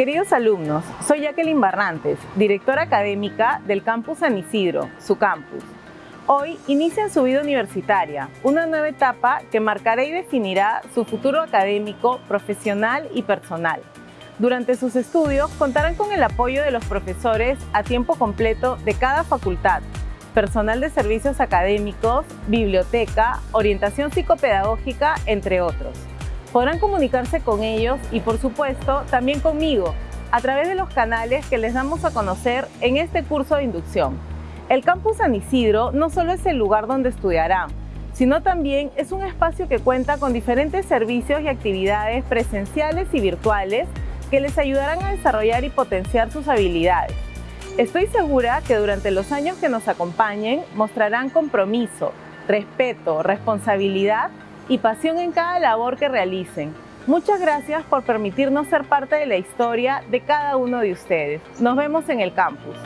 Queridos alumnos, soy Jacqueline Barrantes, directora académica del Campus San Isidro, su campus. Hoy inician su vida universitaria, una nueva etapa que marcará y definirá su futuro académico, profesional y personal. Durante sus estudios contarán con el apoyo de los profesores a tiempo completo de cada facultad, personal de servicios académicos, biblioteca, orientación psicopedagógica, entre otros. Podrán comunicarse con ellos y, por supuesto, también conmigo, a través de los canales que les damos a conocer en este curso de inducción. El Campus San Isidro no solo es el lugar donde estudiarán, sino también es un espacio que cuenta con diferentes servicios y actividades presenciales y virtuales que les ayudarán a desarrollar y potenciar sus habilidades. Estoy segura que durante los años que nos acompañen mostrarán compromiso, respeto, responsabilidad y pasión en cada labor que realicen. Muchas gracias por permitirnos ser parte de la historia de cada uno de ustedes. Nos vemos en el campus.